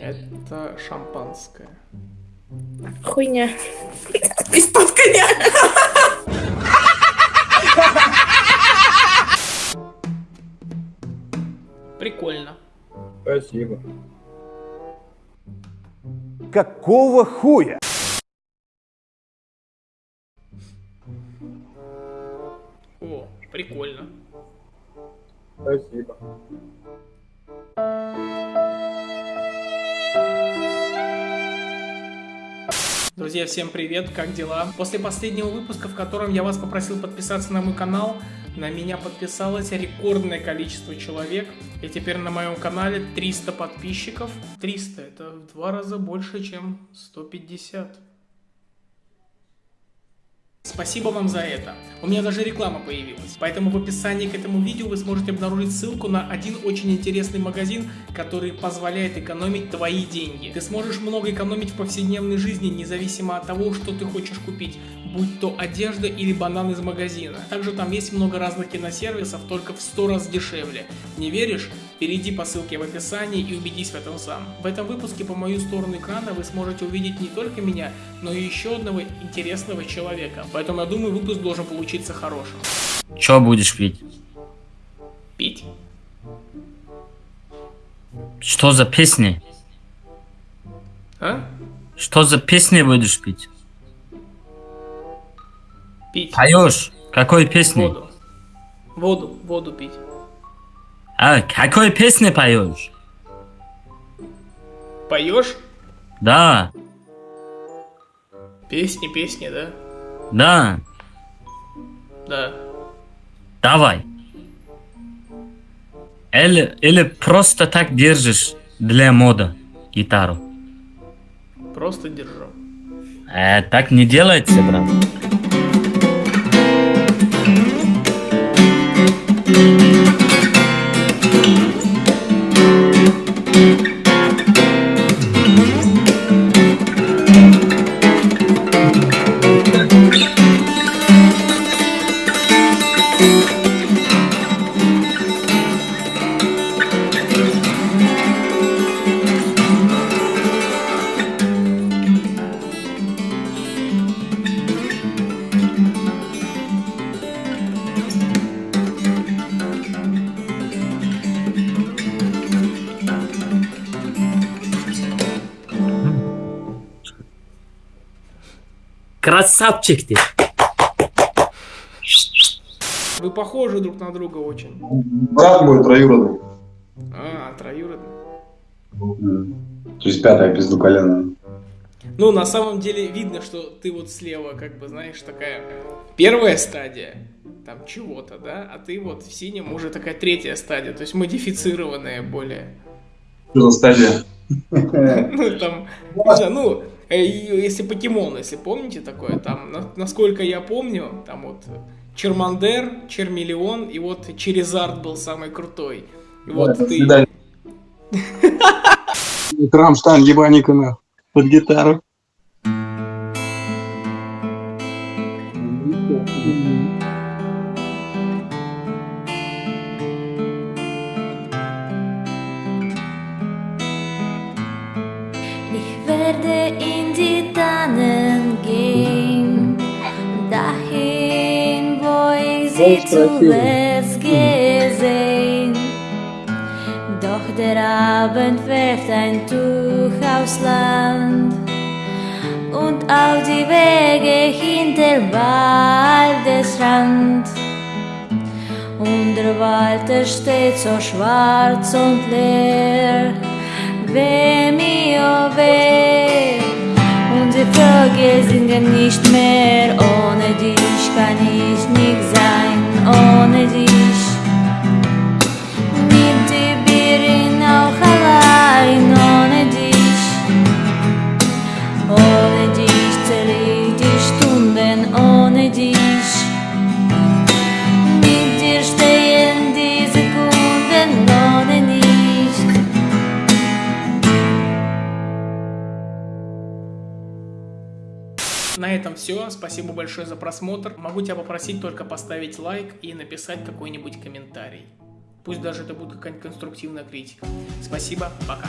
Это шампанское. Хуйня. Из-под коня. Прикольно. Спасибо. Какого хуя? О, прикольно. Спасибо. Друзья, всем привет, как дела? После последнего выпуска, в котором я вас попросил подписаться на мой канал, на меня подписалось рекордное количество человек. И теперь на моем канале 300 подписчиков. 300 это в два раза больше, чем 150. Спасибо вам за это. У меня даже реклама появилась. Поэтому в описании к этому видео вы сможете обнаружить ссылку на один очень интересный магазин, который позволяет экономить твои деньги. Ты сможешь много экономить в повседневной жизни, независимо от того, что ты хочешь купить, будь то одежда или банан из магазина. Также там есть много разных киносервисов, только в 100 раз дешевле. Не веришь? Перейди по ссылке в описании и убедись в этом сам. В этом выпуске по мою сторону экрана вы сможете увидеть не только меня, но и еще одного интересного человека. Поэтому я думаю, выпуск должен получиться хорошим. Чё будешь пить? Пить? Что за песни? А? Что за песни будешь пить? Пить. Поешь? Какой песни? Воду. Воду, воду пить. А, какой песни поешь? Поешь? Да, Песни, песни, да? да, Да. давай. Или, или просто так держишь для мода гитару. Просто держу. Э, так не делается, брат. Красавчик ты. Вы похожи друг на друга очень. Брат мой троюродный. А, троюродный. То есть пятая пиздуколенная. Ну, на самом деле видно, что ты вот слева, как бы, знаешь, такая первая стадия, там чего-то, да, а ты вот в синем уже такая третья стадия, то есть модифицированная более. Что за стадия? Ну, там, ну, если покемон, если помните такое, там, на- насколько я помню, там вот Чермандер, Чермиллион, и вот Черезард был самый крутой. И вот ты... Рамштайн ебаника на под гитару. Werde in die Tannen gehen, dahin, wo ich sie zuletzt gesehen. Doch der Abend wirft ein Tuch aufs Land und auf die Wege hinter Waldesrand. Und der Wald steht so schwarz und leer. Weh mir, oh weh. Und die Vögel singen nicht mehr. Ohne dich kann ich nicht sein. На этом все. Спасибо большое за просмотр. Могу тебя попросить только поставить лайк и написать какой-нибудь комментарий. Пусть даже это будет какая-нибудь конструктивная критика. Спасибо, пока.